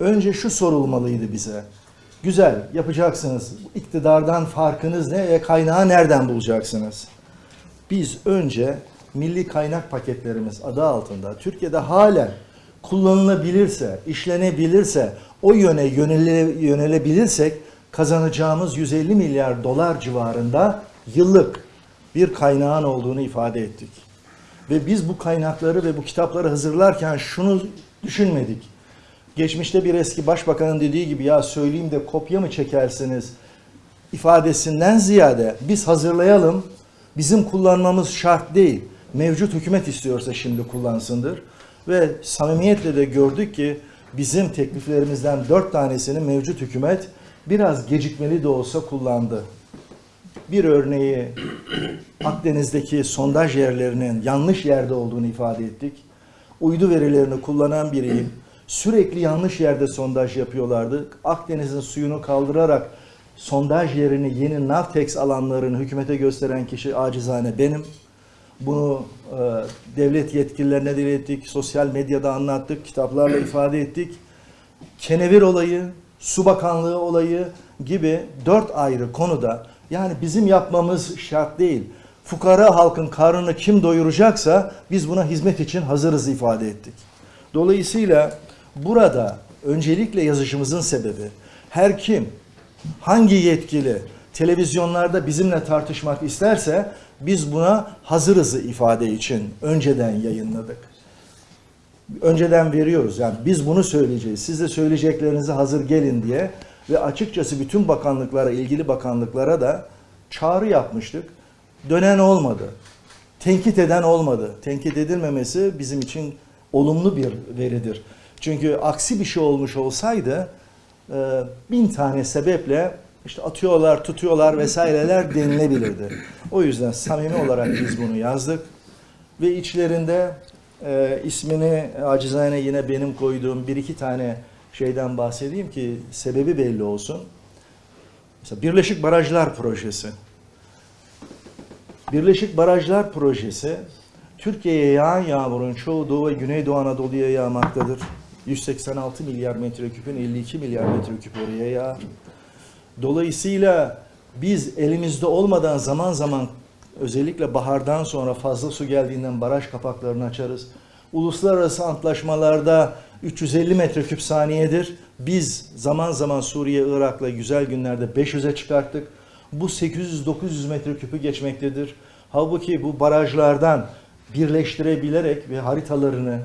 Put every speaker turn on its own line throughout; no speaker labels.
Önce şu sorulmalıydı bize. Güzel yapacaksınız. İktidardan farkınız ne ve kaynağı nereden bulacaksınız? Biz önce milli kaynak paketlerimiz adı altında Türkiye'de halen kullanılabilirse, işlenebilirse, o yöne yönele, yönelebilirsek kazanacağımız 150 milyar dolar civarında yıllık bir kaynağın olduğunu ifade ettik. Ve biz bu kaynakları ve bu kitapları hazırlarken şunu düşünmedik. Geçmişte bir eski başbakanın dediği gibi ya söyleyeyim de kopya mı çekersiniz ifadesinden ziyade biz hazırlayalım, bizim kullanmamız şart değil. Mevcut hükümet istiyorsa şimdi kullansındır. Ve samimiyetle de gördük ki bizim tekliflerimizden dört tanesini mevcut hükümet biraz gecikmeli de olsa kullandı. Bir örneği Akdeniz'deki sondaj yerlerinin yanlış yerde olduğunu ifade ettik. Uydu verilerini kullanan biriyim. Sürekli yanlış yerde sondaj yapıyorlardı. Akdeniz'in suyunu kaldırarak sondaj yerini yeni Navtex alanlarını hükümete gösteren kişi acizane benim. Bunu e, devlet yetkililerine dile ettik, sosyal medyada anlattık, kitaplarla ifade ettik. Kenevir olayı, su bakanlığı olayı gibi dört ayrı konuda yani bizim yapmamız şart değil. Fukara halkın karnını kim doyuracaksa biz buna hizmet için hazırız ifade ettik. Dolayısıyla burada öncelikle yazışımızın sebebi her kim, hangi yetkili televizyonlarda bizimle tartışmak isterse biz buna hazırızı ifade için önceden yayınladık. Önceden veriyoruz yani biz bunu söyleyeceğiz. Siz de söyleyeceklerinizi hazır gelin diye ve açıkçası bütün bakanlıklara, ilgili bakanlıklara da çağrı yapmıştık. Dönen olmadı. Tenkit eden olmadı. Tenkit edilmemesi bizim için olumlu bir veridir. Çünkü aksi bir şey olmuş olsaydı e, bin tane sebeple işte atıyorlar, tutuyorlar vesaireler denilebilirdi. O yüzden samimi olarak biz bunu yazdık. Ve içlerinde e, ismini acizane yine benim koyduğum bir iki tane şeyden bahsedeyim ki sebebi belli olsun. Mesela Birleşik Barajlar Projesi. Birleşik Barajlar Projesi Türkiye'ye yağan yağmurun çoğu Doğu ve Güneydoğu Anadolu'ya yağmaktadır. 186 milyar metreküpün 52 milyar metreküp oraya yağar. Dolayısıyla biz elimizde olmadan zaman zaman özellikle bahardan sonra fazla su geldiğinden baraj kapaklarını açarız. Uluslararası antlaşmalarda 350 metreküp saniyedir. Biz zaman zaman Suriye, Irak'la güzel günlerde 500'e çıkarttık. Bu 800-900 metreküpü geçmektedir. Halbuki bu barajlardan birleştirebilerek ve haritalarını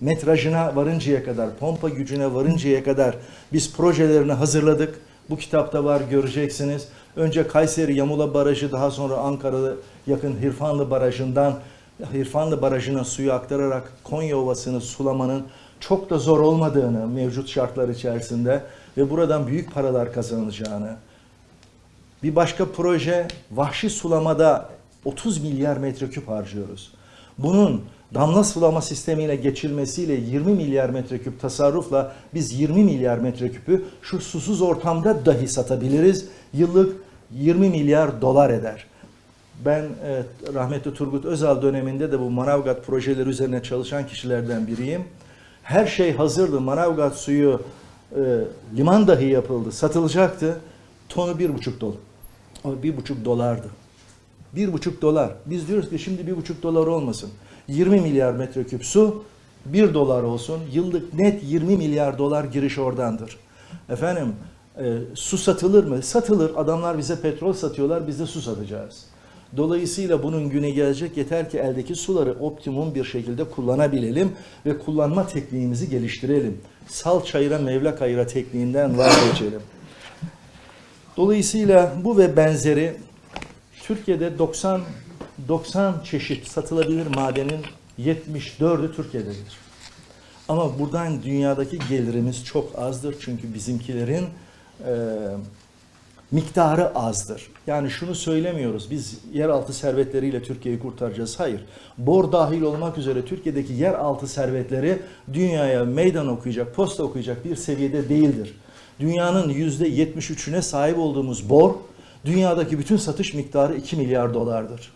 metrajına varıncaya kadar, pompa gücüne varıncaya kadar biz projelerini hazırladık. Bu kitapta var göreceksiniz. Önce Kayseri Yamula Barajı daha sonra Ankara'da yakın Hirfanlı Barajı'ndan Hirfanlı Barajı'na suyu aktararak Konya Ovası'nı sulamanın çok da zor olmadığını mevcut şartlar içerisinde ve buradan büyük paralar kazanılacağını. Bir başka proje vahşi sulamada 30 milyar metreküp harcıyoruz. Bunun damla sulama sistemiyle geçilmesiyle 20 milyar metreküp tasarrufla biz 20 milyar metreküpü şu susuz ortamda dahi satabiliriz. Yıllık 20 milyar dolar eder. Ben e, rahmetli Turgut Özal döneminde de bu Manavgat projeleri üzerine çalışan kişilerden biriyim. Her şey hazırdı. Manavgat suyu e, liman dahi yapıldı, satılacaktı. Tonu bir buçuk dolar. Bir buçuk dolardı. Bir buçuk dolar. Biz diyoruz ki şimdi bir buçuk dolar olmasın. 20 milyar metreküp su 1 dolar olsun. Yıllık net 20 milyar dolar giriş oradandır. Efendim e, su satılır mı? Satılır. Adamlar bize petrol satıyorlar. Biz de su satacağız. Dolayısıyla bunun günü gelecek. Yeter ki eldeki suları optimum bir şekilde kullanabilelim ve kullanma tekniğimizi geliştirelim. Sal çayıra mevla kayıra tekniğinden vazgeçelim. Dolayısıyla bu ve benzeri Türkiye'de 90 90 çeşit satılabilir madenin 74'ü Türkiye'dedir. Ama buradan dünyadaki gelirimiz çok azdır çünkü bizimkilerin e, miktarı azdır. Yani şunu söylemiyoruz, biz yeraltı servetleriyle Türkiye'yi kurtaracağız. Hayır, bor dahil olmak üzere Türkiye'deki yeraltı servetleri dünyaya meydan okuyacak, posta okuyacak bir seviyede değildir. Dünyanın %73'üne sahip olduğumuz bor, dünyadaki bütün satış miktarı 2 milyar dolardır.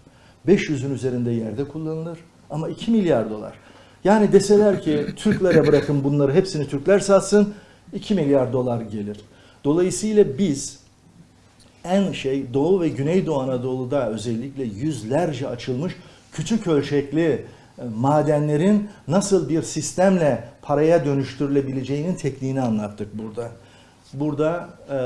500'ün üzerinde yerde kullanılır ama 2 milyar dolar. Yani deseler ki Türklere bırakın bunları hepsini Türkler satsın 2 milyar dolar gelir. Dolayısıyla biz en şey Doğu ve Güneydoğu Anadolu'da özellikle yüzlerce açılmış küçük ölçekli e, madenlerin nasıl bir sistemle paraya dönüştürülebileceğinin tekniğini anlattık burada. Burada e,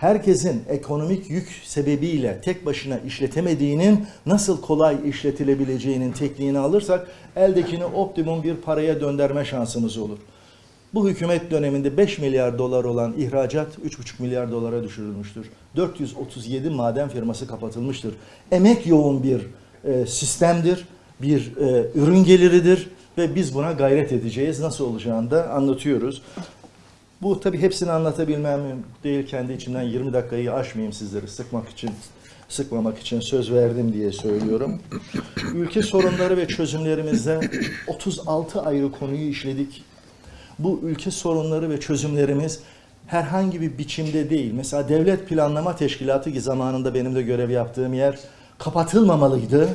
herkesin ekonomik yük sebebiyle tek başına işletemediğinin nasıl kolay işletilebileceğinin tekniğini alırsak eldekini optimum bir paraya döndürme şansımız olur. Bu hükümet döneminde 5 milyar dolar olan ihracat 3,5 milyar dolara düşürülmüştür. 437 maden firması kapatılmıştır. Emek yoğun bir e, sistemdir, bir e, ürün geliridir ve biz buna gayret edeceğiz. Nasıl olacağını da anlatıyoruz. Bu tabii hepsini anlatabilmem değil. Kendi içimden 20 dakikayı aşmayayım sizleri sıkmak için, sıkmamak için söz verdim diye söylüyorum. Ülke sorunları ve çözümlerimizde 36 ayrı konuyu işledik. Bu ülke sorunları ve çözümlerimiz herhangi bir biçimde değil. Mesela Devlet Planlama Teşkilatı ki zamanında benim de görev yaptığım yer kapatılmamalıydı.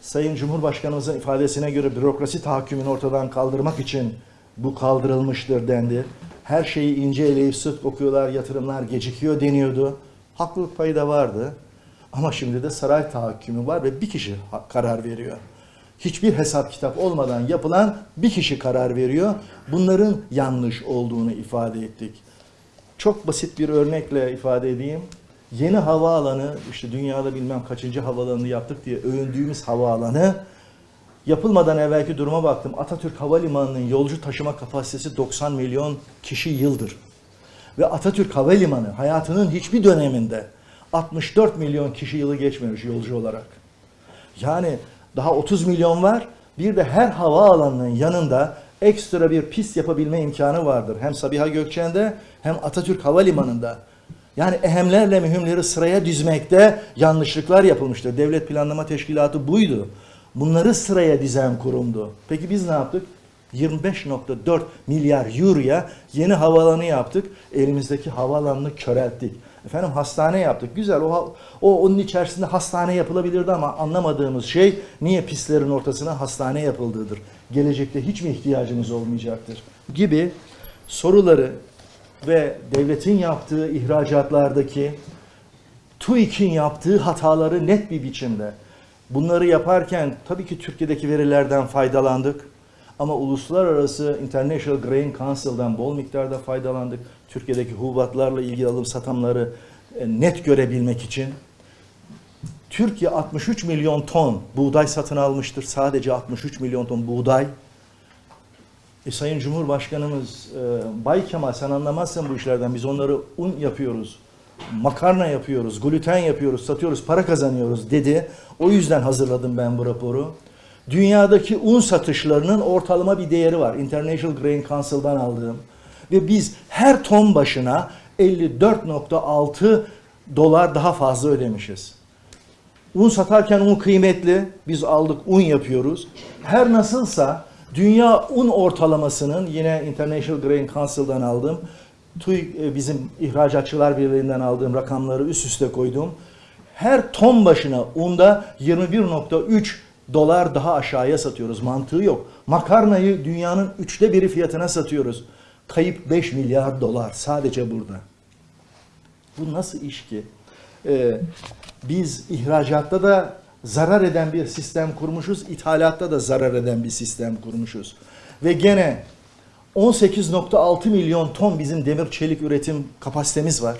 Sayın Cumhurbaşkanımızın ifadesine göre bürokrasi tahakkümünü ortadan kaldırmak için bu kaldırılmıştır dendi. Her şeyi ince eleyip sık okuyorlar, yatırımlar gecikiyor deniyordu. Haklılık payı da vardı. Ama şimdi de saray tahakkümü var ve bir kişi karar veriyor. Hiçbir hesap kitap olmadan yapılan bir kişi karar veriyor. Bunların yanlış olduğunu ifade ettik. Çok basit bir örnekle ifade edeyim. Yeni havaalanı, işte dünyada bilmem kaçıncı havaalanını yaptık diye övündüğümüz havaalanı yapılmadan evvelki duruma baktım. Atatürk Havalimanı'nın yolcu taşıma kapasitesi 90 milyon kişi yıldır. Ve Atatürk Havalimanı hayatının hiçbir döneminde 64 milyon kişi yılı geçmemiş yolcu olarak. Yani daha 30 milyon var. Bir de her havaalanının yanında ekstra bir pist yapabilme imkanı vardır. Hem Sabiha Gökçen'de hem Atatürk Havalimanı'nda. Yani ehemlerle mühimleri sıraya dizmekte yanlışlıklar yapılmıştır. Devlet Planlama Teşkilatı buydu. Bunları sıraya dizen kurumdu. Peki biz ne yaptık? 25.4 milyar euroya yeni havaalanı yaptık. Elimizdeki havaalanını körelttik. Efendim hastane yaptık. Güzel. O, o onun içerisinde hastane yapılabilirdi ama anlamadığımız şey niye pistlerin ortasına hastane yapıldığıdır. Gelecekte hiç mi ihtiyacımız olmayacaktır? Gibi soruları ve devletin yaptığı ihracatlardaki TÜİK'in yaptığı hataları net bir biçimde bunları yaparken tabii ki Türkiye'deki verilerden faydalandık. Ama uluslararası International Grain Council'dan bol miktarda faydalandık. Türkiye'deki hububatlarla ilgili alım satamları e, net görebilmek için. Türkiye 63 milyon ton buğday satın almıştır. Sadece 63 milyon ton buğday. E, Sayın Cumhurbaşkanımız e, Bay Kemal sen anlamazsın bu işlerden. Biz onları un yapıyoruz, makarna yapıyoruz, gluten yapıyoruz, satıyoruz, para kazanıyoruz dedi. O yüzden hazırladım ben bu raporu. Dünyadaki un satışlarının ortalama bir değeri var. International Grain Council'dan aldığım. Ve biz her ton başına 54.6 dolar daha fazla ödemişiz. Un satarken un kıymetli. Biz aldık un yapıyoruz. Her nasılsa dünya un ortalamasının yine International Grain Council'dan aldım. TÜİK e, bizim ihracatçılar birliğinden aldığım rakamları üst üste koydum. Her ton başına unda 21.3 dolar daha aşağıya satıyoruz. Mantığı yok. Makarnayı dünyanın üçte biri fiyatına satıyoruz. Kayıp 5 milyar dolar sadece burada. Bu nasıl iş ki? Ee, biz ihracatta da zarar eden bir sistem kurmuşuz, ithalatta da zarar eden bir sistem kurmuşuz. Ve gene 18.6 milyon ton bizim demir çelik üretim kapasitemiz var.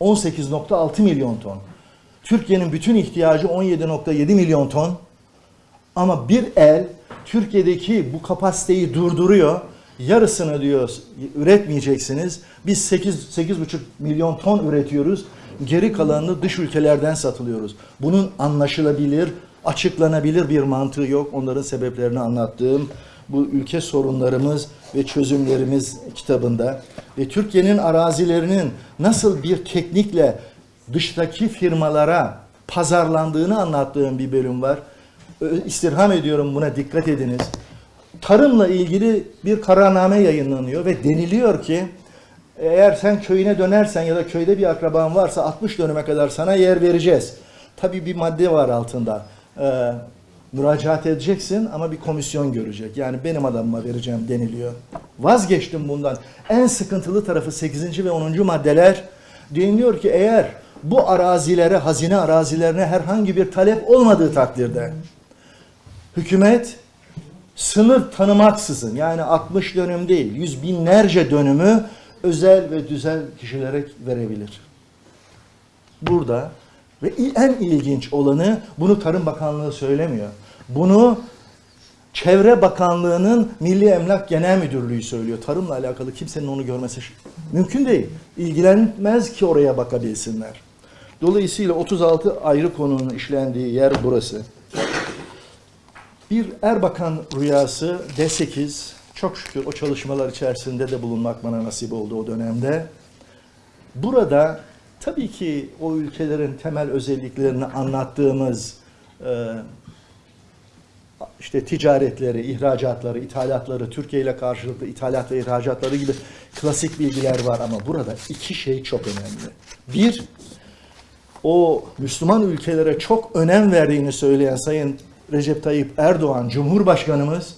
18.6 milyon ton. Türkiye'nin bütün ihtiyacı 17.7 milyon ton. Ama bir el Türkiye'deki bu kapasiteyi durduruyor. Yarısını diyor üretmeyeceksiniz. Biz 8 8,5 milyon ton üretiyoruz. Geri kalanını dış ülkelerden satılıyoruz. Bunun anlaşılabilir, açıklanabilir bir mantığı yok. Onların sebeplerini anlattığım bu ülke sorunlarımız ve çözümlerimiz kitabında ve Türkiye'nin arazilerinin nasıl bir teknikle dıştaki firmalara pazarlandığını anlattığım bir bölüm var. İstirham ediyorum buna dikkat ediniz. Tarımla ilgili bir kararname yayınlanıyor ve deniliyor ki eğer sen köyüne dönersen ya da köyde bir akraban varsa 60 dönüme kadar sana yer vereceğiz. Tabii bir madde var altında. Ee, müracaat edeceksin ama bir komisyon görecek. Yani benim adamıma vereceğim deniliyor. Vazgeçtim bundan. En sıkıntılı tarafı 8. ve 10. maddeler deniliyor ki eğer bu arazilere, hazine arazilerine herhangi bir talep olmadığı takdirde hükümet sınır tanımaksızın yani 60 dönüm değil yüz binlerce dönümü özel ve düzel kişilere verebilir. Burada ve en ilginç olanı bunu Tarım Bakanlığı söylemiyor. Bunu Çevre Bakanlığı'nın Milli Emlak Genel Müdürlüğü söylüyor. Tarımla alakalı kimsenin onu görmesi mümkün değil. İlgilenmez ki oraya bakabilsinler. Dolayısıyla 36 ayrı konunun işlendiği yer burası. Bir Erbakan rüyası D8 çok şükür o çalışmalar içerisinde de bulunmak bana nasip oldu o dönemde. Burada tabii ki o ülkelerin temel özelliklerini anlattığımız e, işte ticaretleri, ihracatları, ithalatları, Türkiye ile karşılıklı ithalat ve ihracatları gibi klasik bilgiler var ama burada iki şey çok önemli. Bir, o Müslüman ülkelere çok önem verdiğini söyleyen Sayın Recep Tayyip Erdoğan Cumhurbaşkanımız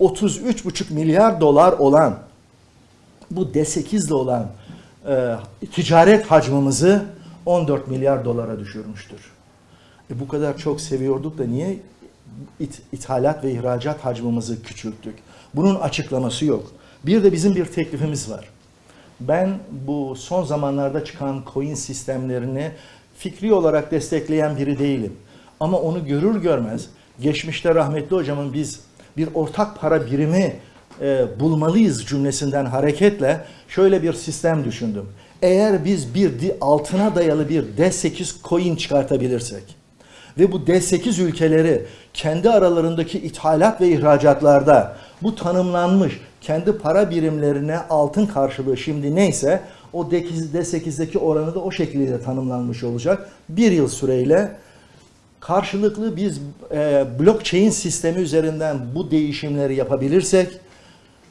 33,5 milyar dolar olan bu D8'de olan e, ticaret hacmımızı 14 milyar dolara düşürmüştür. E bu kadar çok seviyorduk da niye it- ithalat ve ihracat hacmımızı küçülttük? Bunun açıklaması yok. Bir de bizim bir teklifimiz var. Ben bu son zamanlarda çıkan coin sistemlerini fikri olarak destekleyen biri değilim. Ama onu görür görmez geçmişte rahmetli hocamın biz bir ortak para birimi e, bulmalıyız cümlesinden hareketle şöyle bir sistem düşündüm. Eğer biz bir altına dayalı bir D8 coin çıkartabilirsek ve bu D8 ülkeleri kendi aralarındaki ithalat ve ihracatlarda bu tanımlanmış kendi para birimlerine altın karşılığı şimdi neyse o D8'deki oranı da o şekilde tanımlanmış olacak. Bir yıl süreyle karşılıklı biz e, blockchain sistemi üzerinden bu değişimleri yapabilirsek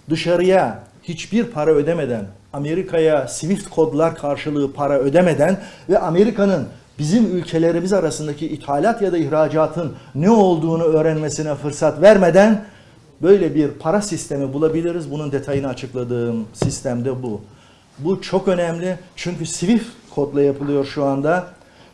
dışarıya hiçbir para ödemeden, Amerika'ya Swift kodlar karşılığı para ödemeden ve Amerika'nın bizim ülkelerimiz arasındaki ithalat ya da ihracatın ne olduğunu öğrenmesine fırsat vermeden böyle bir para sistemi bulabiliriz. Bunun detayını açıkladığım sistemde bu. Bu çok önemli çünkü Swift kodla yapılıyor şu anda.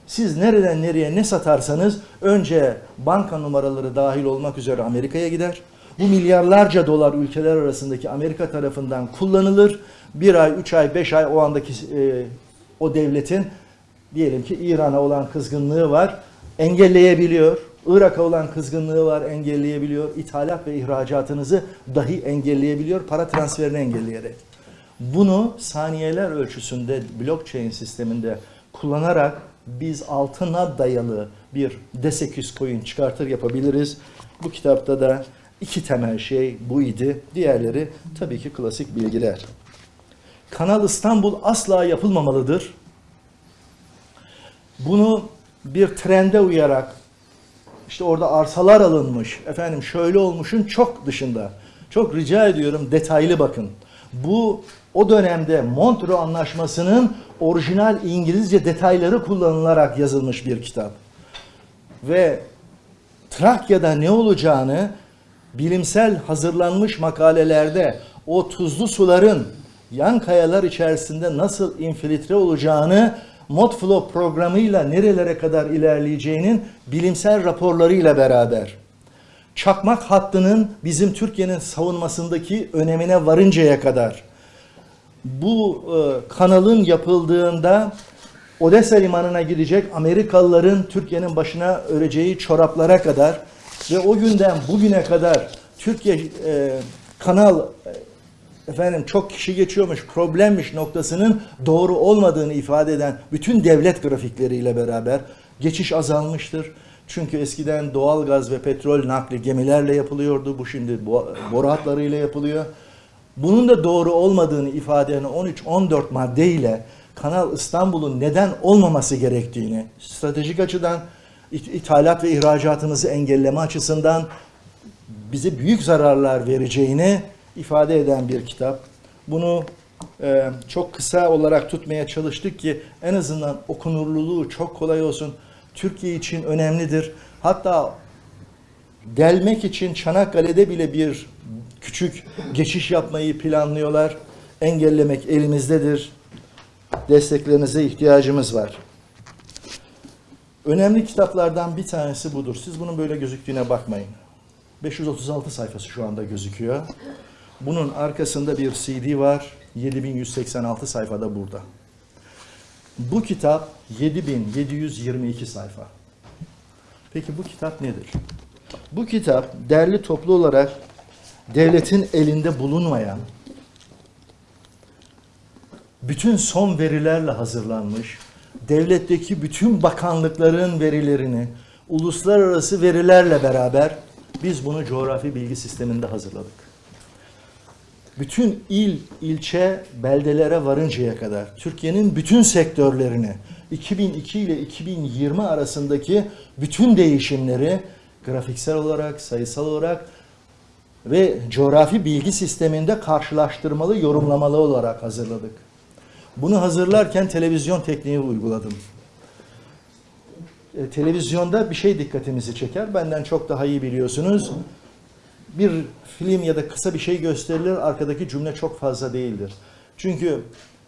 Siz nereden nereye ne satarsanız önce banka numaraları dahil olmak üzere Amerika'ya gider. Bu milyarlarca dolar ülkeler arasındaki Amerika tarafından kullanılır. Bir ay, üç ay, beş ay o andaki e, o devletin diyelim ki İran'a olan kızgınlığı var. Engelleyebiliyor. Irak'a olan kızgınlığı var, engelleyebiliyor. İthalat ve ihracatınızı dahi engelleyebiliyor. Para transferini engelleyerek. Bunu saniyeler ölçüsünde blockchain sisteminde kullanarak biz altına dayalı bir D8 coin çıkartır yapabiliriz. Bu kitapta da iki temel şey bu idi. Diğerleri tabii ki klasik bilgiler. Kanal İstanbul asla yapılmamalıdır. Bunu bir trende uyarak işte orada arsalar alınmış, efendim şöyle olmuşun çok dışında. Çok rica ediyorum detaylı bakın. Bu o dönemde Montreux Anlaşması'nın orijinal İngilizce detayları kullanılarak yazılmış bir kitap. Ve Trakya'da ne olacağını bilimsel hazırlanmış makalelerde o tuzlu suların yan kayalar içerisinde nasıl infiltre olacağını Modflow programıyla nerelere kadar ilerleyeceğinin bilimsel raporlarıyla beraber. Çakmak hattının bizim Türkiye'nin savunmasındaki önemine varıncaya kadar. Bu e, kanalın yapıldığında Odessa limanına gidecek Amerikalıların Türkiye'nin başına öreceği çoraplara kadar ve o günden bugüne kadar Türkiye e, kanal efendim çok kişi geçiyormuş, problemmiş noktasının doğru olmadığını ifade eden bütün devlet grafikleriyle beraber geçiş azalmıştır. Çünkü eskiden doğal gaz ve petrol nakli gemilerle yapılıyordu. Bu şimdi bo- boru hatlarıyla yapılıyor. Bunun da doğru olmadığını ifade eden 13-14 maddeyle Kanal İstanbul'un neden olmaması gerektiğini, stratejik açıdan it- ithalat ve ihracatımızı engelleme açısından bize büyük zararlar vereceğini ifade eden bir kitap. Bunu e, çok kısa olarak tutmaya çalıştık ki en azından okunurluluğu çok kolay olsun. Türkiye için önemlidir. Hatta delmek için Çanakkale'de bile bir küçük geçiş yapmayı planlıyorlar. Engellemek elimizdedir. Desteklerinize ihtiyacımız var. Önemli kitaplardan bir tanesi budur. Siz bunun böyle gözüktüğüne bakmayın. 536 sayfası şu anda gözüküyor. Bunun arkasında bir CD var. 7186 sayfada burada. Bu kitap 7722 sayfa. Peki bu kitap nedir? Bu kitap derli toplu olarak devletin elinde bulunmayan bütün son verilerle hazırlanmış, devletteki bütün bakanlıkların verilerini uluslararası verilerle beraber biz bunu coğrafi bilgi sisteminde hazırladık. Bütün il, ilçe, beldelere varıncaya kadar Türkiye'nin bütün sektörlerini 2002 ile 2020 arasındaki bütün değişimleri grafiksel olarak, sayısal olarak ve coğrafi bilgi sisteminde karşılaştırmalı, yorumlamalı olarak hazırladık. Bunu hazırlarken televizyon tekniği uyguladım. E, televizyonda bir şey dikkatimizi çeker. Benden çok daha iyi biliyorsunuz. Bir film ya da kısa bir şey gösterilir, arkadaki cümle çok fazla değildir. Çünkü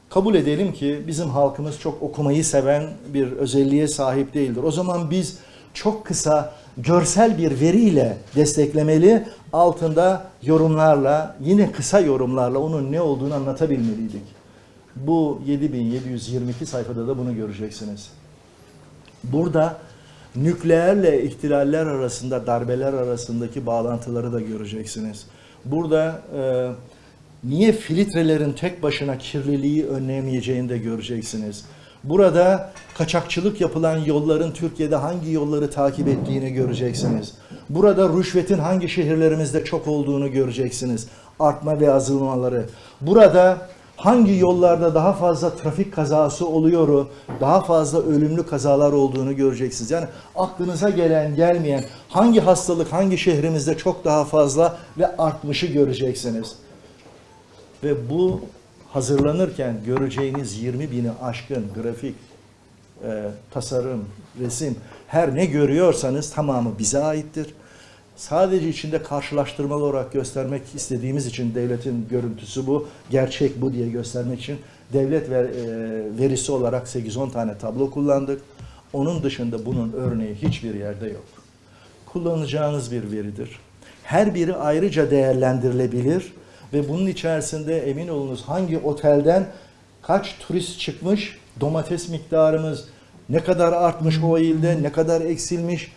kabul edelim ki bizim halkımız çok okumayı seven bir özelliğe sahip değildir. O zaman biz çok kısa görsel bir veriyle desteklemeli, altında yorumlarla, yine kısa yorumlarla onun ne olduğunu anlatabilmeliydik. Bu 7722 sayfada da bunu göreceksiniz. Burada nükleerle ihtilaller arasında, darbeler arasındaki bağlantıları da göreceksiniz. Burada e, niye filtrelerin tek başına kirliliği önlemeyeceğini de göreceksiniz. Burada kaçakçılık yapılan yolların Türkiye'de hangi yolları takip ettiğini göreceksiniz. Burada rüşvetin hangi şehirlerimizde çok olduğunu göreceksiniz. Artma ve azalmaları. Burada hangi yollarda daha fazla trafik kazası oluyor, daha fazla ölümlü kazalar olduğunu göreceksiniz. Yani aklınıza gelen gelmeyen hangi hastalık hangi şehrimizde çok daha fazla ve artmışı göreceksiniz. Ve bu hazırlanırken göreceğiniz 20 bini aşkın grafik, e, tasarım, resim her ne görüyorsanız tamamı bize aittir. Sadece içinde karşılaştırmalı olarak göstermek istediğimiz için devletin görüntüsü bu, gerçek bu diye göstermek için devlet ver, e, verisi olarak 8-10 tane tablo kullandık. Onun dışında bunun örneği hiçbir yerde yok. Kullanacağınız bir veridir. Her biri ayrıca değerlendirilebilir ve bunun içerisinde emin olunuz hangi otelden kaç turist çıkmış, domates miktarımız ne kadar artmış o ilde, ne kadar eksilmiş,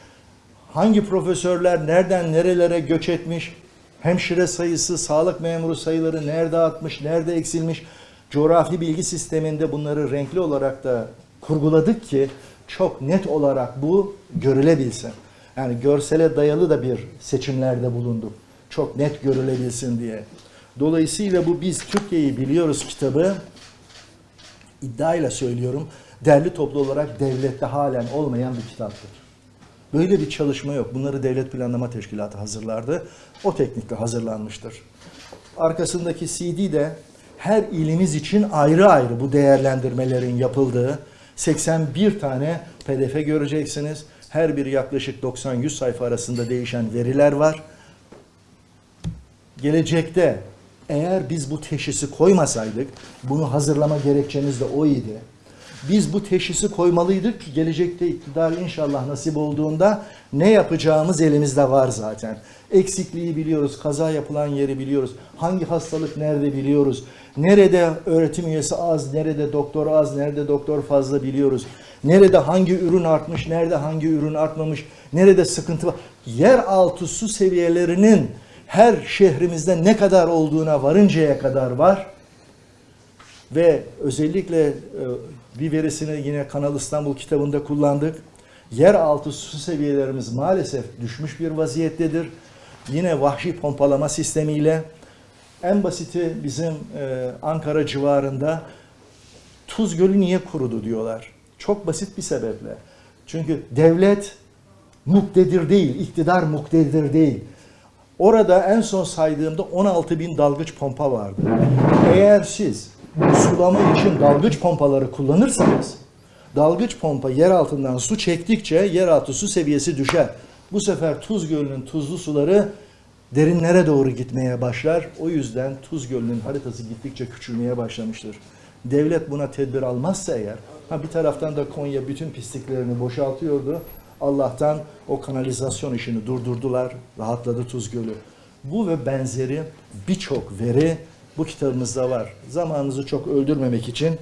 hangi profesörler nereden nerelere göç etmiş, hemşire sayısı, sağlık memuru sayıları nerede artmış, nerede eksilmiş, coğrafi bilgi sisteminde bunları renkli olarak da kurguladık ki çok net olarak bu görülebilsin. Yani görsele dayalı da bir seçimlerde bulunduk. Çok net görülebilsin diye. Dolayısıyla bu biz Türkiye'yi biliyoruz kitabı iddiayla söylüyorum derli toplu olarak devlette halen olmayan bir kitaptır. Böyle bir çalışma yok. Bunları Devlet Planlama Teşkilatı hazırlardı. O teknikle hazırlanmıştır. Arkasındaki CD de her ilimiz için ayrı ayrı bu değerlendirmelerin yapıldığı 81 tane pdf göreceksiniz. Her biri yaklaşık 90-100 sayfa arasında değişen veriler var. Gelecekte eğer biz bu teşhisi koymasaydık, bunu hazırlama gerekçemiz de o idi. Biz bu teşhisi koymalıydık ki gelecekte iktidar inşallah nasip olduğunda ne yapacağımız elimizde var zaten. Eksikliği biliyoruz, kaza yapılan yeri biliyoruz, hangi hastalık nerede biliyoruz, nerede öğretim üyesi az, nerede doktor az, nerede doktor fazla biliyoruz. Nerede hangi ürün artmış, nerede hangi ürün artmamış, nerede sıkıntı var. Yeraltı su seviyelerinin her şehrimizde ne kadar olduğuna varıncaya kadar var. Ve özellikle e, bir verisini yine Kanal İstanbul kitabında kullandık. Yeraltı su seviyelerimiz maalesef düşmüş bir vaziyettedir. Yine vahşi pompalama sistemiyle en basiti bizim e, Ankara civarında Tuz Gölü niye kurudu diyorlar. Çok basit bir sebeple. Çünkü devlet muktedir değil, iktidar muktedir değil. Orada en son saydığımda 16 bin dalgıç pompa vardı. Eğer siz sulama için dalgıç pompaları kullanırsanız Dalgıç pompa yer altından su çektikçe yeraltı su seviyesi düşer. Bu sefer Tuz Gölü'nün tuzlu suları derinlere doğru gitmeye başlar. O yüzden Tuz Gölü'nün haritası gittikçe küçülmeye başlamıştır. Devlet buna tedbir almazsa eğer, ha bir taraftan da Konya bütün pisliklerini boşaltıyordu. Allah'tan o kanalizasyon işini durdurdular, rahatladı Tuz Gölü. Bu ve benzeri birçok veri bu kitabımızda var. Zamanınızı çok öldürmemek için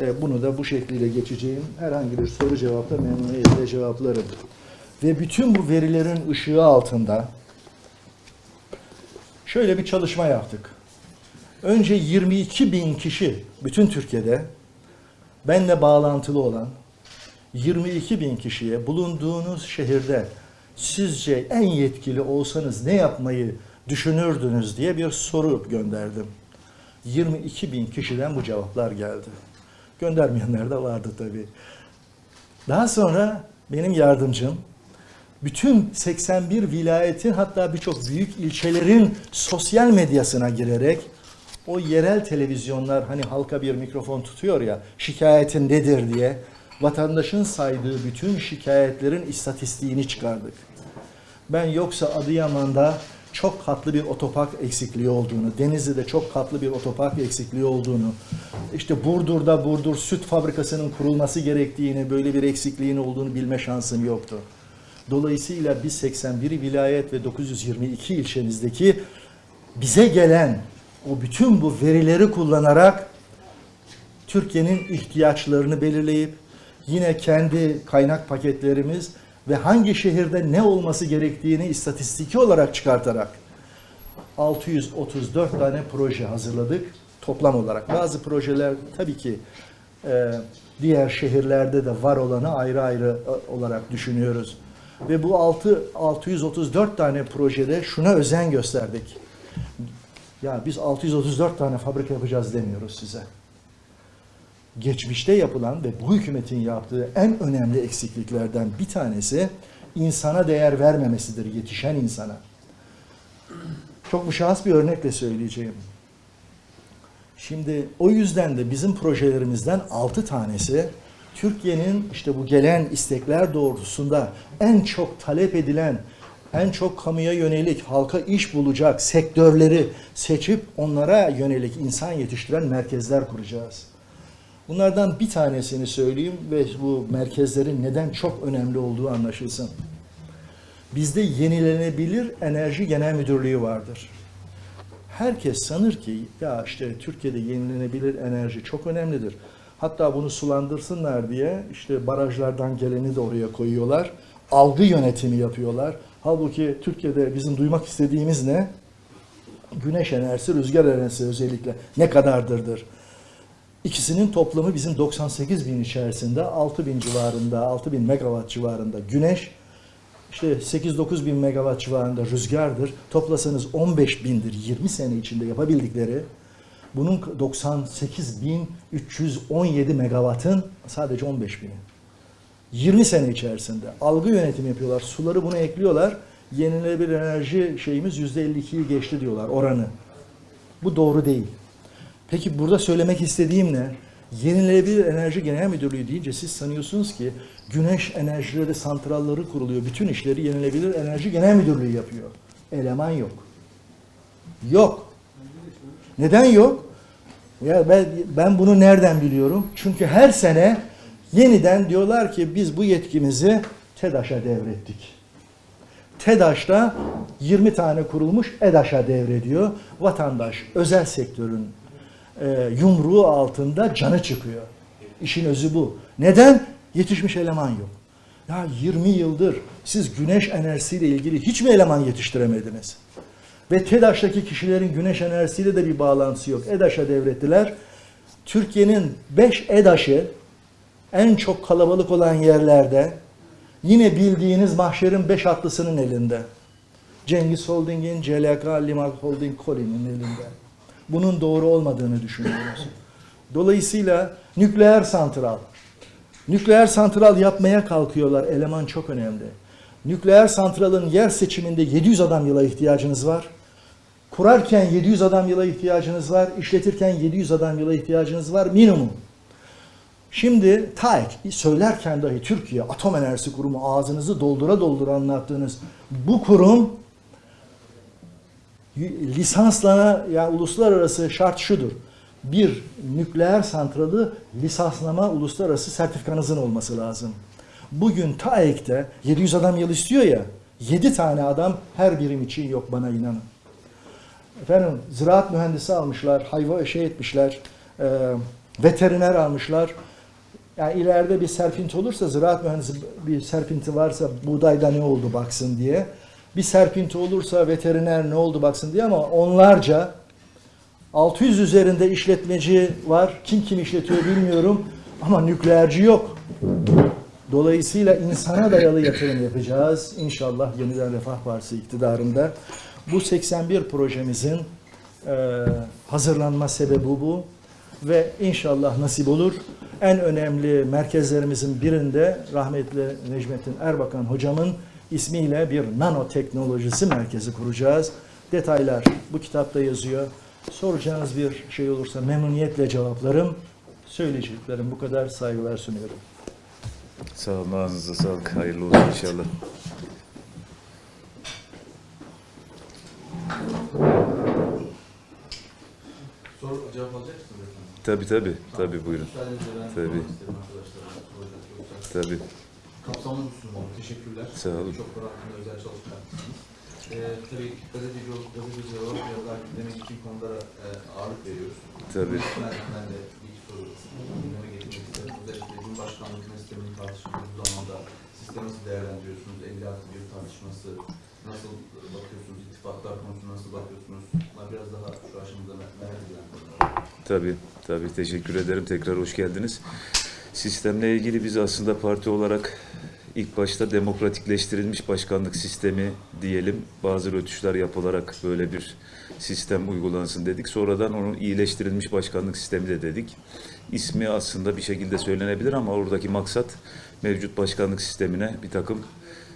e, bunu da bu şekliyle geçeceğim. Herhangi bir soru cevapla memnuniyetle cevaplarım. Ve bütün bu verilerin ışığı altında şöyle bir çalışma yaptık. Önce 22 bin kişi bütün Türkiye'de benle bağlantılı olan 22 bin kişiye bulunduğunuz şehirde sizce en yetkili olsanız ne yapmayı düşünürdünüz diye bir soru gönderdim. 22 bin kişiden bu cevaplar geldi. Göndermeyenler de vardı tabii. Daha sonra benim yardımcım bütün 81 vilayetin hatta birçok büyük ilçelerin sosyal medyasına girerek o yerel televizyonlar hani halka bir mikrofon tutuyor ya şikayetin nedir diye vatandaşın saydığı bütün şikayetlerin istatistiğini çıkardık. Ben yoksa Adıyaman'da çok katlı bir otopark eksikliği olduğunu, Denizli'de çok katlı bir otopark eksikliği olduğunu, işte Burdur'da Burdur Süt Fabrikası'nın kurulması gerektiğini, böyle bir eksikliğin olduğunu bilme şansım yoktu. Dolayısıyla biz 81 vilayet ve 922 ilçemizdeki bize gelen o bütün bu verileri kullanarak Türkiye'nin ihtiyaçlarını belirleyip yine kendi kaynak paketlerimiz ve hangi şehirde ne olması gerektiğini istatistiki olarak çıkartarak 634 tane proje hazırladık toplam olarak. Bazı projeler tabii ki e, diğer şehirlerde de var olanı ayrı ayrı e, olarak düşünüyoruz. Ve bu 6 634 tane projede şuna özen gösterdik. Ya biz 634 tane fabrika yapacağız demiyoruz size. Geçmişte yapılan ve bu hükümetin yaptığı en önemli eksikliklerden bir tanesi insana değer vermemesidir, yetişen insana. Çok müşahhas bir örnekle söyleyeceğim. Şimdi o yüzden de bizim projelerimizden 6 tanesi Türkiye'nin işte bu gelen istekler doğrultusunda en çok talep edilen, en çok kamuya yönelik, halka iş bulacak sektörleri seçip onlara yönelik insan yetiştiren merkezler kuracağız. Bunlardan bir tanesini söyleyeyim ve bu merkezlerin neden çok önemli olduğu anlaşılsın. Bizde yenilenebilir enerji genel müdürlüğü vardır. Herkes sanır ki ya işte Türkiye'de yenilenebilir enerji çok önemlidir. Hatta bunu sulandırsınlar diye işte barajlardan geleni de oraya koyuyorlar. Algı yönetimi yapıyorlar. Halbuki Türkiye'de bizim duymak istediğimiz ne? Güneş enerjisi, rüzgar enerjisi özellikle ne kadardırdır? İkisinin toplamı bizim 98 bin içerisinde 6 bin civarında, 6 bin megawatt civarında güneş, işte 8-9 bin megawatt civarında rüzgardır. Toplasanız 15 bindir 20 sene içinde yapabildikleri. Bunun 98.317 megawattın sadece 15 bini. 20 sene içerisinde algı yönetimi yapıyorlar. Suları buna ekliyorlar. Yenilenebilir enerji şeyimiz %52'yi geçti diyorlar oranı. Bu doğru değil. Peki burada söylemek istediğim ne? Yenilenebilir Enerji Genel Müdürlüğü deyince siz sanıyorsunuz ki güneş enerjileri santralları kuruluyor. Bütün işleri Yenilenebilir Enerji Genel Müdürlüğü yapıyor. Eleman yok. Yok. Neden yok? Ya ben, ben bunu nereden biliyorum? Çünkü her sene yeniden diyorlar ki biz bu yetkimizi TEDAŞ'a devrettik. TEDAŞ'ta 20 tane kurulmuş EDAŞ'a devrediyor. Vatandaş özel sektörün e, yumruğu altında canı çıkıyor. İşin özü bu. Neden? Yetişmiş eleman yok. Ya 20 yıldır siz güneş enerjisiyle ilgili hiç mi eleman yetiştiremediniz? Ve TEDAŞ'taki kişilerin güneş enerjisiyle de bir bağlantısı yok. EDAŞ'a devrettiler. Türkiye'nin 5 EDAŞ'ı en çok kalabalık olan yerlerde yine bildiğiniz mahşerin 5 atlısının elinde. Cengiz Holding'in, CLK, Limak Holding, Colin'in elinde. Bunun doğru olmadığını düşünüyoruz. Dolayısıyla nükleer santral. Nükleer santral yapmaya kalkıyorlar. Eleman çok önemli. Nükleer santralın yer seçiminde 700 adam yıla ihtiyacınız var. Kurarken 700 adam yıla ihtiyacınız var. İşletirken 700 adam yıla ihtiyacınız var minimum. Şimdi TAEK söylerken dahi Türkiye Atom Enerjisi Kurumu ağzınızı doldura doldura anlattığınız bu kurum lisanslana yani uluslararası şart şudur. Bir nükleer santralı lisanslama uluslararası sertifikanızın olması lazım. Bugün TAEK'te 700 adam yıl istiyor ya 7 tane adam her birim için yok bana inanın. Efendim ziraat mühendisi almışlar, hayvan şey etmişler, e, veteriner almışlar. Yani ileride bir serpinti olursa ziraat mühendisi bir serpinti varsa buğdayda ne oldu baksın diye. Bir serpinti olursa veteriner ne oldu baksın diye ama onlarca 600 üzerinde işletmeci var. Kim kim işletiyor bilmiyorum ama nükleerci yok. Dolayısıyla insana dayalı yatırım yapacağız. İnşallah Yeniden Refah Partisi iktidarında. Bu 81 projemizin hazırlanma sebebi bu. Ve inşallah nasip olur. En önemli merkezlerimizin birinde rahmetli Necmettin Erbakan hocamın ismiyle bir nanoteknolojisi merkezi kuracağız. Detaylar bu kitapta yazıyor. Soracağınız bir şey olursa memnuniyetle cevaplarım. Söyleyeceklerim bu kadar saygılar sunuyorum.
Sağ olun, ağzınıza sağlık. Hayırlı olsun inşallah.
Soru cevap alacak mısınız efendim?
Tabii tabii, tabii buyurun. Tabii. Tabii,
Kapsamlı bir sunum oldu. Teşekkürler.
Sağ olun.
Çok konu hakkında özel çalışma yapmışsınız. Ee, tabii gazeteci olup gazeteci olarak biraz daha demek için konulara e, ağırlık veriyoruz.
tabii.
Ben, ben de bir soru gündeme getirmek isterim. Özellikle Cumhurbaşkanlığı sistemini tartıştığımız zamanda sistemi nasıl değerlendiriyorsunuz? 56 bir tartışması nasıl bakıyorsunuz? İttifaklar konusuna nasıl bakıyorsunuz? Bunlar biraz daha şu aşamada merak edilen.
Tabii, tabii. Teşekkür ederim. Tekrar hoş geldiniz. Sistemle ilgili biz aslında parti olarak ilk başta demokratikleştirilmiş başkanlık sistemi diyelim. Bazı rötuşlar yapılarak böyle bir sistem uygulansın dedik. Sonradan onu iyileştirilmiş başkanlık sistemi de dedik. İsmi aslında bir şekilde söylenebilir ama oradaki maksat mevcut başkanlık sistemine bir takım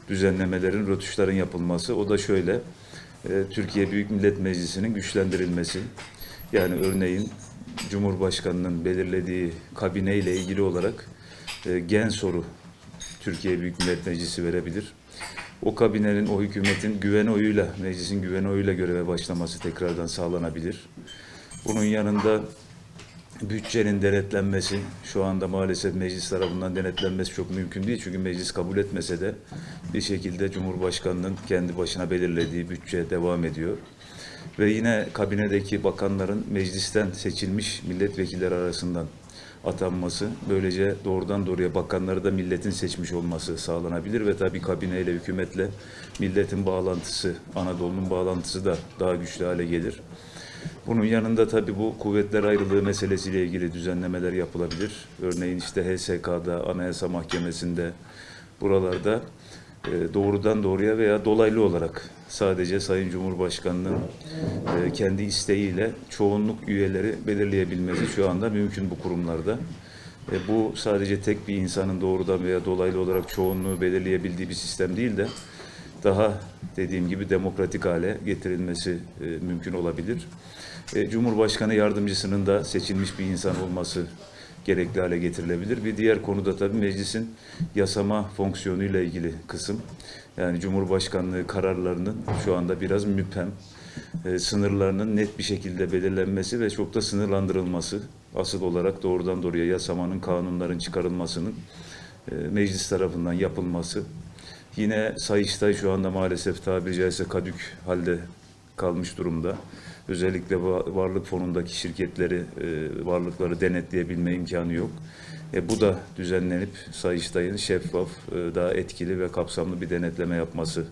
düzenlemelerin, rötuşların yapılması. O da şöyle, e, Türkiye Büyük Millet Meclisi'nin güçlendirilmesi. Yani örneğin Cumhurbaşkanı'nın belirlediği kabine ile ilgili olarak e, gen soru Türkiye Büyük Millet Meclisi verebilir. O kabinenin, o hükümetin güven oyuyla, meclisin güven oyuyla göreve başlaması tekrardan sağlanabilir. Bunun yanında bütçenin denetlenmesi, şu anda maalesef meclis tarafından denetlenmesi çok mümkün değil. Çünkü meclis kabul etmese de bir şekilde Cumhurbaşkanı'nın kendi başına belirlediği bütçe devam ediyor. Ve yine kabinedeki bakanların meclisten seçilmiş milletvekilleri arasından atanması, böylece doğrudan doğruya bakanları da milletin seçmiş olması sağlanabilir ve tabii kabineyle, hükümetle milletin bağlantısı, Anadolu'nun bağlantısı da daha güçlü hale gelir. Bunun yanında tabii bu kuvvetler ayrılığı meselesiyle ilgili düzenlemeler yapılabilir. Örneğin işte HSK'da, Anayasa Mahkemesi'nde, buralarda e, doğrudan doğruya veya dolaylı olarak sadece Sayın Cumhurbaşkanı'nın e, kendi isteğiyle çoğunluk üyeleri belirleyebilmesi şu anda mümkün bu kurumlarda. E, bu sadece tek bir insanın doğrudan veya dolaylı olarak çoğunluğu belirleyebildiği bir sistem değil de daha dediğim gibi demokratik hale getirilmesi e, mümkün olabilir. E, Cumhurbaşkanı yardımcısının da seçilmiş bir insan olması gerekli hale getirilebilir. Bir diğer konuda tabii meclisin yasama fonksiyonuyla ilgili kısım. Yani Cumhurbaşkanlığı kararlarının şu anda biraz müphem, e, sınırlarının net bir şekilde belirlenmesi ve çok da sınırlandırılması, asıl olarak doğrudan doğruya yasamanın, kanunların çıkarılmasının e, meclis tarafından yapılması. Yine Sayıştay şu anda maalesef tabiri caizse kadük halde kalmış durumda. Özellikle va- varlık fonundaki şirketleri, e, varlıkları denetleyebilme imkanı yok. E, bu da düzenlenip Sayıştay'ın şeffaf, e, daha etkili ve kapsamlı bir denetleme yapması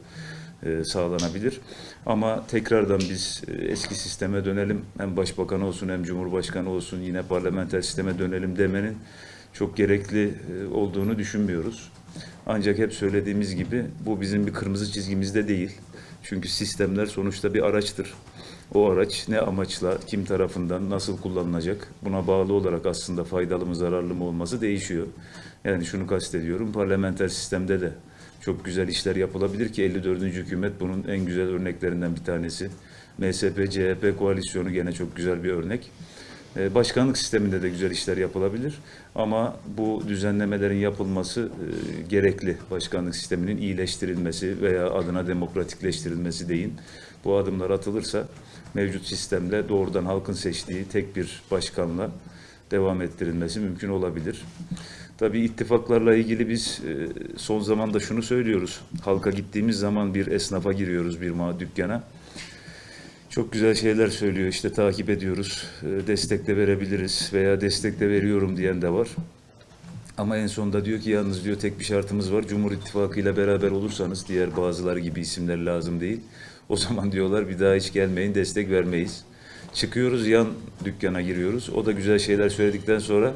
e, sağlanabilir. Ama tekrardan biz eski sisteme dönelim. Hem başbakan olsun hem cumhurbaşkanı olsun yine parlamenter sisteme dönelim demenin çok gerekli olduğunu düşünmüyoruz. Ancak hep söylediğimiz gibi bu bizim bir kırmızı çizgimizde değil. Çünkü sistemler sonuçta bir araçtır. O araç ne amaçla, kim tarafından, nasıl kullanılacak buna bağlı olarak aslında faydalı mı, zararlı mı olması değişiyor. Yani şunu kastediyorum, parlamenter sistemde de çok güzel işler yapılabilir ki 54. hükümet bunun en güzel örneklerinden bir tanesi. MSP-CHP koalisyonu gene çok güzel bir örnek. E, Başkanlık sisteminde de güzel işler yapılabilir ama bu düzenlemelerin yapılması e, gerekli. Başkanlık sisteminin iyileştirilmesi veya adına demokratikleştirilmesi deyin. Bu adımlar atılırsa mevcut sistemle doğrudan halkın seçtiği tek bir başkanla devam ettirilmesi mümkün olabilir. Tabii ittifaklarla ilgili biz e, son zamanda şunu söylüyoruz. Halka gittiğimiz zaman bir esnafa giriyoruz bir dükkana. Çok güzel şeyler söylüyor işte takip ediyoruz, e, destek de verebiliriz veya destek de veriyorum diyen de var. Ama en sonunda diyor ki yalnız diyor tek bir şartımız var. Cumhur İttifakı ile beraber olursanız diğer bazıları gibi isimler lazım değil. O zaman diyorlar bir daha hiç gelmeyin destek vermeyiz. Çıkıyoruz yan dükkana giriyoruz. O da güzel şeyler söyledikten sonra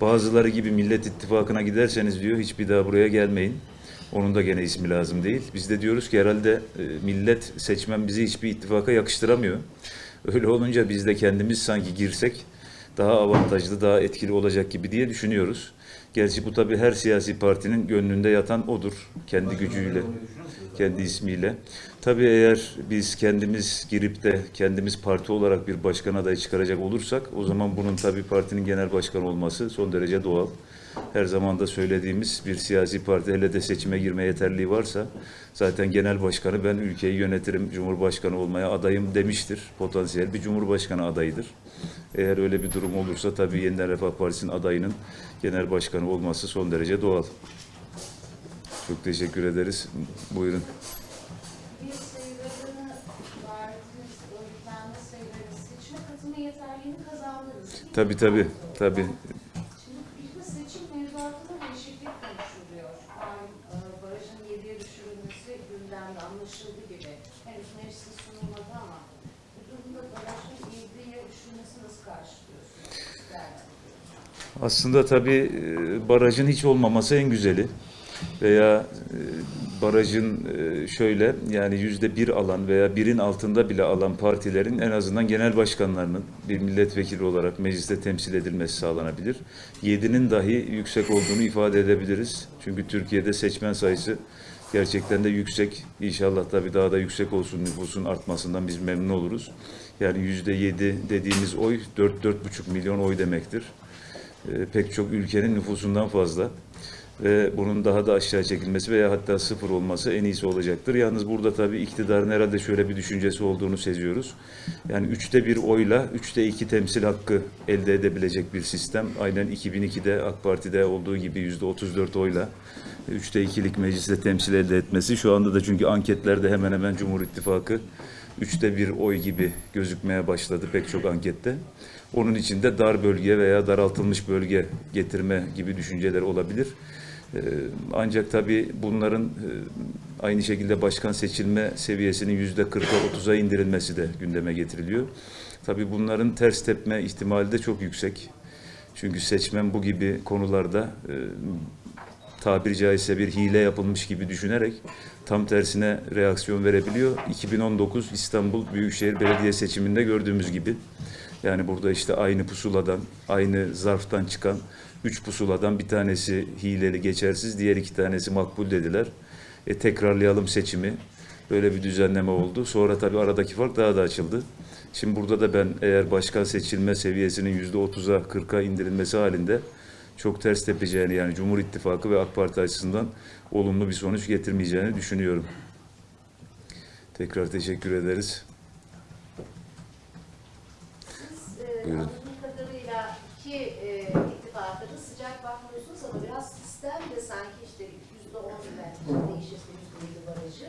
bazıları gibi Millet İttifakı'na giderseniz diyor hiçbir daha buraya gelmeyin. Onun da gene ismi lazım değil. Biz de diyoruz ki herhalde e, millet seçmen bizi hiçbir ittifaka yakıştıramıyor. Öyle olunca biz de kendimiz sanki girsek daha avantajlı, daha etkili olacak gibi diye düşünüyoruz. Gerçi bu tabii her siyasi partinin gönlünde yatan odur. Kendi gücüyle, kendi ismiyle. Tabii eğer biz kendimiz girip de kendimiz parti olarak bir başkan adayı çıkaracak olursak o zaman bunun tabii partinin genel başkanı olması son derece doğal. Her zaman da söylediğimiz bir siyasi parti hele de seçime girme yeterliği varsa zaten genel başkanı ben ülkeyi yönetirim, cumhurbaşkanı olmaya adayım demiştir. Potansiyel bir cumhurbaşkanı adayıdır. Eğer öyle bir durum olursa tabii Yeniden Refah Partisi'nin adayının genel başkanı olması son derece doğal. Çok teşekkür ederiz. Buyurun.
Bir sayılarını verdiniz, örgütlenme sayıları, seçime katılma yeterliğini kazandınız. değil mi?
Tabii tabii, tabii.
Şimdi bir de seçim mevzuatında değişiklik konuşuluyor. Malum e, barajın yediye düşürülmesi gündemde anlaşıldı gibi. Henüz meclise sunulmadı ama bu durumda barajın yediye düşürülmesi nasıl karşılıyorsunuz? Değerlendiriyorsunuz.
Aslında tabii e, barajın hiç olmaması en güzeli. Veya e, barajın e, şöyle yani yüzde bir alan veya birin altında bile alan partilerin en azından genel başkanlarının bir milletvekili olarak mecliste temsil edilmesi sağlanabilir. Yedinin dahi yüksek olduğunu ifade edebiliriz. Çünkü Türkiye'de seçmen sayısı gerçekten de yüksek. İnşallah tabii daha da yüksek olsun nüfusun artmasından biz memnun oluruz. Yani yüzde yedi dediğimiz oy 4-4,5 milyon oy demektir e, pek çok ülkenin nüfusundan fazla ve bunun daha da aşağı çekilmesi veya hatta sıfır olması en iyisi olacaktır. Yalnız burada tabii iktidarın herhalde şöyle bir düşüncesi olduğunu seziyoruz. Yani üçte bir oyla üçte iki temsil hakkı elde edebilecek bir sistem. Aynen 2002'de AK Parti'de olduğu gibi yüzde 34 oyla üçte ikilik mecliste temsil elde etmesi. Şu anda da çünkü anketlerde hemen hemen Cumhur İttifakı üçte bir oy gibi gözükmeye başladı pek çok ankette. Onun için de dar bölge veya daraltılmış bölge getirme gibi düşünceler olabilir. Ee, Ancak tabii bunların e, aynı şekilde başkan seçilme seviyesinin yüzde 40'a 30'a indirilmesi de gündeme getiriliyor. Tabii bunların ters tepme ihtimali de çok yüksek. Çünkü seçmen bu gibi konularda e, tabiri caizse bir hile yapılmış gibi düşünerek tam tersine reaksiyon verebiliyor. 2019 İstanbul Büyükşehir Belediye seçiminde gördüğümüz gibi. Yani burada işte aynı pusuladan, aynı zarftan çıkan üç pusuladan bir tanesi hileli geçersiz, diğer iki tanesi makbul dediler. E, tekrarlayalım seçimi. Böyle bir düzenleme oldu. Sonra tabii aradaki fark daha da açıldı. Şimdi burada da ben eğer başkan seçilme seviyesinin yüzde 30'a 40'a indirilmesi halinde çok ters tepeceğini yani Cumhur İttifakı ve AK Parti açısından olumlu bir sonuç getirmeyeceğini düşünüyorum. Tekrar teşekkür ederiz.
E,
Buyurun.
anladığım kadarıyla iki e, ittifaka da sıcak bakmıyorsunuz ama biraz sistem de sanki işte yüzde on belki değişirse yüzde yedi barajı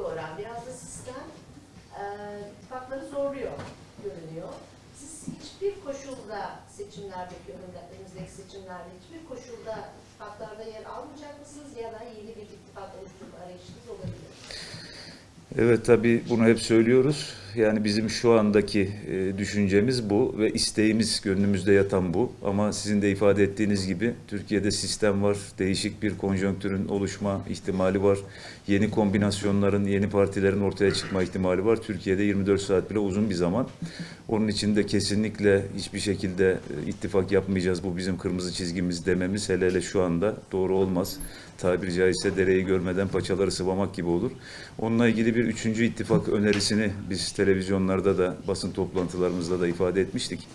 oran. Biraz da sistem e, ittifakları zorluyor görünüyor. Siz hiçbir koşulda seçimlerdeki önümüzdeki seçimlerde hiçbir koşulda ittifaklarda yer almayacak mısınız ya da yeni bir ittifak oluşturma arayışınız olabilir?
Evet tabii bunu hep söylüyoruz. Yani bizim şu andaki e, düşüncemiz bu ve isteğimiz gönlümüzde yatan bu. Ama sizin de ifade ettiğiniz gibi Türkiye'de sistem var, değişik bir konjonktürün oluşma ihtimali var. Yeni kombinasyonların, yeni partilerin ortaya çıkma ihtimali var. Türkiye'de 24 saat bile uzun bir zaman. Onun için de kesinlikle hiçbir şekilde e, ittifak yapmayacağız. Bu bizim kırmızı çizgimiz dememiz hele hele şu anda doğru olmaz. Tabiri caizse dereyi görmeden paçaları sıvamak gibi olur. Onunla ilgili bir üçüncü ittifak önerisini biz televizyonlarda da basın toplantılarımızda da ifade etmiştik.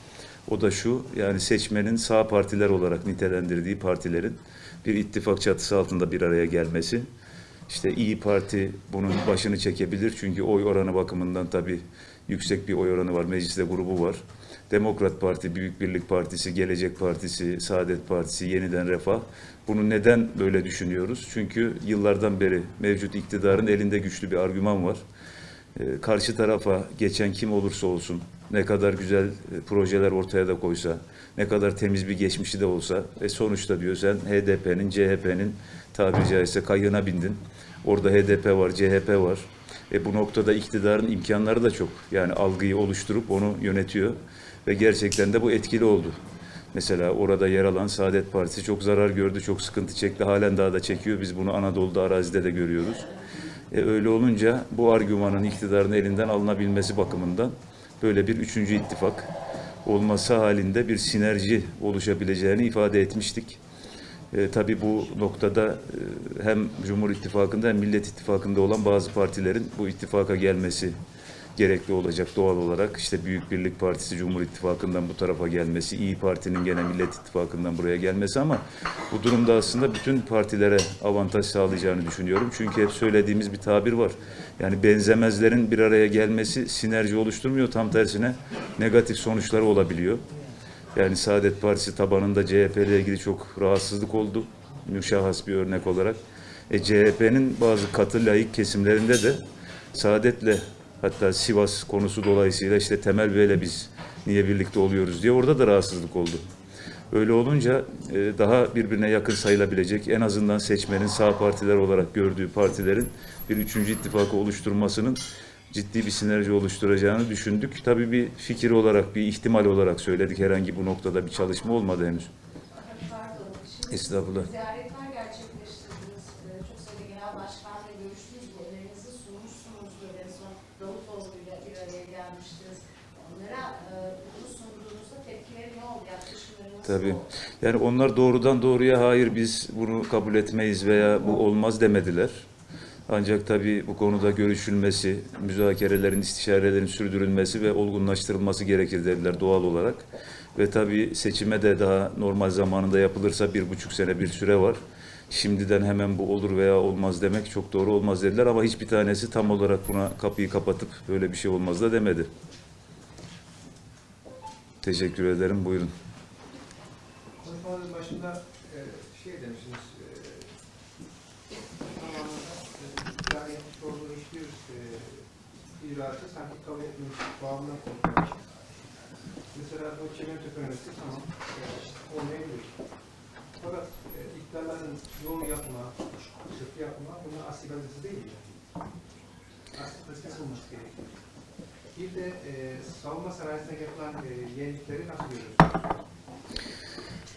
O da şu, yani seçmenin sağ partiler olarak nitelendirdiği partilerin bir ittifak çatısı altında bir araya gelmesi. İşte İyi Parti bunun başını çekebilir çünkü oy oranı bakımından tabii yüksek bir oy oranı var, mecliste grubu var. Demokrat Parti, Büyük Birlik Partisi, Gelecek Partisi, Saadet Partisi, Yeniden Refah. Bunu neden böyle düşünüyoruz? Çünkü yıllardan beri mevcut iktidarın elinde güçlü bir argüman var. Ee, Karşı tarafa geçen kim olursa olsun, ne kadar güzel e, projeler ortaya da koysa, ne kadar temiz bir geçmişi de olsa, e sonuçta diyor sen HDP'nin, CHP'nin tabiri caizse kayığına bindin. Orada HDP var, CHP var. E bu noktada iktidarın imkanları da çok. Yani algıyı oluşturup onu yönetiyor ve gerçekten de bu etkili oldu. Mesela orada yer alan Saadet Partisi çok zarar gördü, çok sıkıntı çekti. Halen daha da çekiyor. Biz bunu Anadolu'da, arazide de görüyoruz. E öyle olunca bu argümanın iktidarın elinden alınabilmesi bakımından böyle bir üçüncü ittifak olması halinde bir sinerji oluşabileceğini ifade etmiştik. E, tabii bu noktada e, hem Cumhur İttifakı'nda hem Millet İttifakı'nda olan bazı partilerin bu ittifaka gelmesi gerekli olacak doğal olarak. İşte Büyük Birlik Partisi Cumhur İttifakı'ndan bu tarafa gelmesi, İyi Parti'nin gene Millet İttifakı'ndan buraya gelmesi ama bu durumda aslında bütün partilere avantaj sağlayacağını düşünüyorum. Çünkü hep söylediğimiz bir tabir var. Yani benzemezlerin bir araya gelmesi sinerji oluşturmuyor. Tam tersine negatif sonuçları olabiliyor. Yani Saadet Partisi tabanında CHP ile ilgili çok rahatsızlık oldu. Müşahhas bir örnek olarak. E, CHP'nin bazı katı layık kesimlerinde de Saadet'le hatta Sivas konusu dolayısıyla işte Temel Bey'le biz niye birlikte oluyoruz diye orada da rahatsızlık oldu. Öyle olunca e, daha birbirine yakın sayılabilecek en azından seçmenin sağ partiler olarak gördüğü partilerin bir üçüncü ittifakı oluşturmasının ciddi bir sinerji oluşturacağını düşündük. Tabii bir fikir olarak, bir ihtimal olarak söyledik. Herhangi bu noktada bir çalışma olmadı henüz. Estağfurullah.
ziyaretler gerçekleştirdiniz. Ee, Çok sayıda genel başkanla görüştünüz. Bu önerinizi sunmuşsunuzdur. En son Davutoğlu'yla bir araya gelmiştiniz. Onlara e, bunu sunduğunuzda tepkileri ne oldu? Yaklaşımları nasıl
Tabii. Yani onlar doğrudan doğruya hayır biz bunu kabul etmeyiz veya bu olmaz demediler. Ancak tabii bu konuda görüşülmesi, müzakerelerin, istişarelerin sürdürülmesi ve olgunlaştırılması gerekir dediler doğal olarak. Ve tabii seçime de daha normal zamanında yapılırsa bir buçuk sene bir süre var. Şimdiden hemen bu olur veya olmaz demek çok doğru olmaz dediler ama hiçbir tanesi tam olarak buna kapıyı kapatıp böyle bir şey olmaz da demedi. Teşekkür ederim. Buyurun.
Konuşmanın başında e, şey demişsiniz, e, etmiş olduğu hiçbir e, icraatı sanki kabul etmemiş, bağımına koymuş. Mesela bu çimento ekonomisi tamam, e, olmayabilir. Fakat e, iddiaların yol yapma, sıkı yapma, bunun asli gazetesi değil yani. Asli gazetesi olması gerekiyor. Bir de e, savunma sanayisine yapılan e, yenilikleri nasıl görüyorsunuz?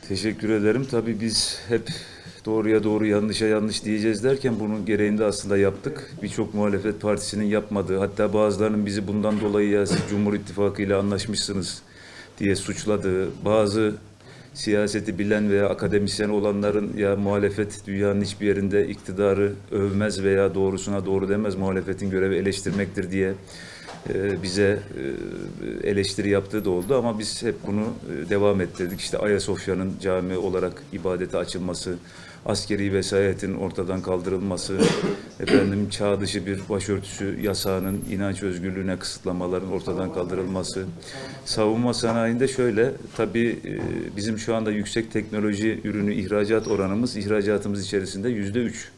Teşekkür ederim. Tabii biz hep doğruya doğru yanlışa yanlış diyeceğiz derken bunun gereğini de aslında yaptık. Birçok muhalefet partisinin yapmadığı hatta bazılarının bizi bundan dolayı ya siz Cumhur İttifakı ile anlaşmışsınız diye suçladığı bazı siyaseti bilen veya akademisyen olanların ya muhalefet dünyanın hiçbir yerinde iktidarı övmez veya doğrusuna doğru demez muhalefetin görevi eleştirmektir diye bize e, eleştiri yaptığı da oldu ama biz hep bunu e, devam ettirdik. İşte Ayasofya'nın cami olarak ibadete açılması, askeri vesayetin ortadan kaldırılması, efendim çağ dışı bir başörtüsü yasağının inanç özgürlüğüne kısıtlamaların ortadan kaldırılması. Savunma sanayinde şöyle, tabii e, bizim şu anda yüksek teknoloji ürünü ihracat oranımız ihracatımız içerisinde yüzde üç.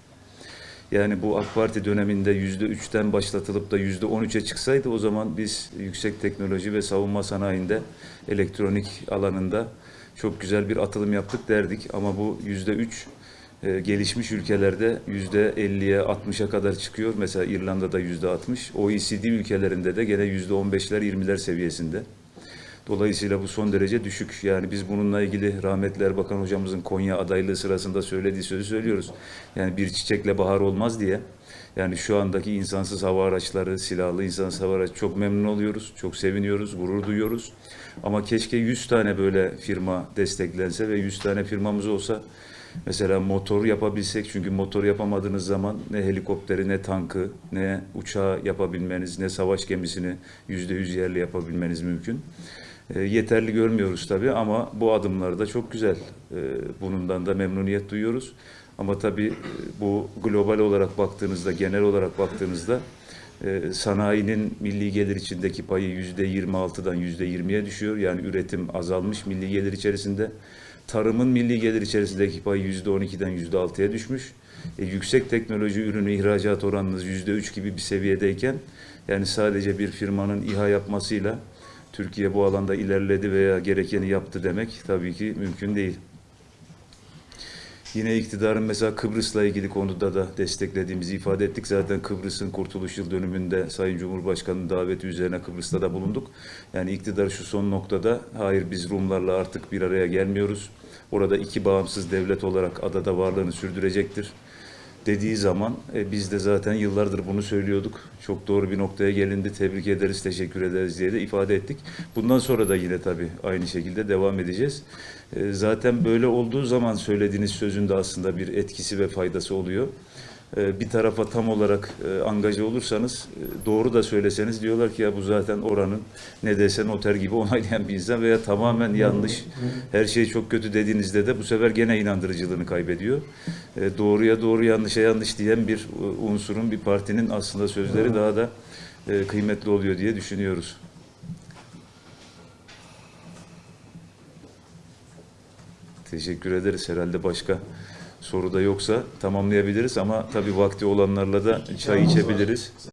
Yani bu AK Parti döneminde yüzde üçten başlatılıp da yüzde on üçe çıksaydı o zaman biz yüksek teknoloji ve savunma sanayinde elektronik alanında çok güzel bir atılım yaptık derdik. Ama bu yüzde üç e, gelişmiş ülkelerde yüzde 50'ye 60'a kadar çıkıyor. Mesela İrlanda'da yüzde 60. OECD ülkelerinde de gene yüzde 15'ler 20'ler seviyesinde. Dolayısıyla bu son derece düşük. Yani biz bununla ilgili rahmetli Erbakan hocamızın Konya adaylığı sırasında söylediği sözü söylüyoruz. Yani bir çiçekle bahar olmaz diye. Yani şu andaki insansız hava araçları, silahlı insansız hava araçları çok memnun oluyoruz, çok seviniyoruz, gurur duyuyoruz. Ama keşke 100 tane böyle firma desteklense ve 100 tane firmamız olsa Mesela motor yapabilsek çünkü motor yapamadığınız zaman ne helikopteri ne tankı ne uçağı yapabilmeniz ne savaş gemisini yüzde yüz yerli yapabilmeniz mümkün. E, yeterli görmüyoruz tabii ama bu adımlar da çok güzel. E, bundan da memnuniyet duyuyoruz. Ama tabii e, bu global olarak baktığınızda, genel olarak baktığınızda sanayinin milli gelir içindeki payı yüzde 26'dan yüzde 20'ye düşüyor. Yani üretim azalmış milli gelir içerisinde. Tarımın milli gelir içerisindeki payı yüzde 12'den yüzde 6'ya düşmüş. E, yüksek teknoloji ürünü ihracat oranınız yüzde 3 gibi bir seviyedeyken yani sadece bir firmanın İHA yapmasıyla Türkiye bu alanda ilerledi veya gerekeni yaptı demek tabii ki mümkün değil. Yine iktidarın mesela Kıbrıs'la ilgili konuda da desteklediğimizi ifade ettik. Zaten Kıbrıs'ın Kurtuluş Yıl dönümünde Sayın Cumhurbaşkanı'nın daveti üzerine Kıbrıs'ta da bulunduk. Yani iktidar şu son noktada hayır biz Rumlarla artık bir araya gelmiyoruz. Orada iki bağımsız devlet olarak adada varlığını sürdürecektir dediği zaman e, biz de zaten yıllardır bunu söylüyorduk. Çok doğru bir noktaya gelindi. Tebrik ederiz, teşekkür ederiz diye de ifade ettik. Bundan sonra da yine tabii aynı şekilde devam edeceğiz. E, zaten böyle olduğu zaman söylediğiniz sözün de aslında bir etkisi ve faydası oluyor. E, bir tarafa tam olarak e, angaje olursanız, e, doğru da söyleseniz diyorlar ki ya bu zaten oranın ne desen oter gibi onaylayan bir insan veya tamamen yanlış, her şey çok kötü dediğinizde de bu sefer gene inandırıcılığını kaybediyor. E, doğruya doğru, yanlışa yanlış diyen bir unsurun, bir partinin aslında sözleri daha da kıymetli oluyor diye düşünüyoruz. Teşekkür ederiz. Herhalde başka soru da yoksa tamamlayabiliriz ama tabii vakti olanlarla da çay içebiliriz.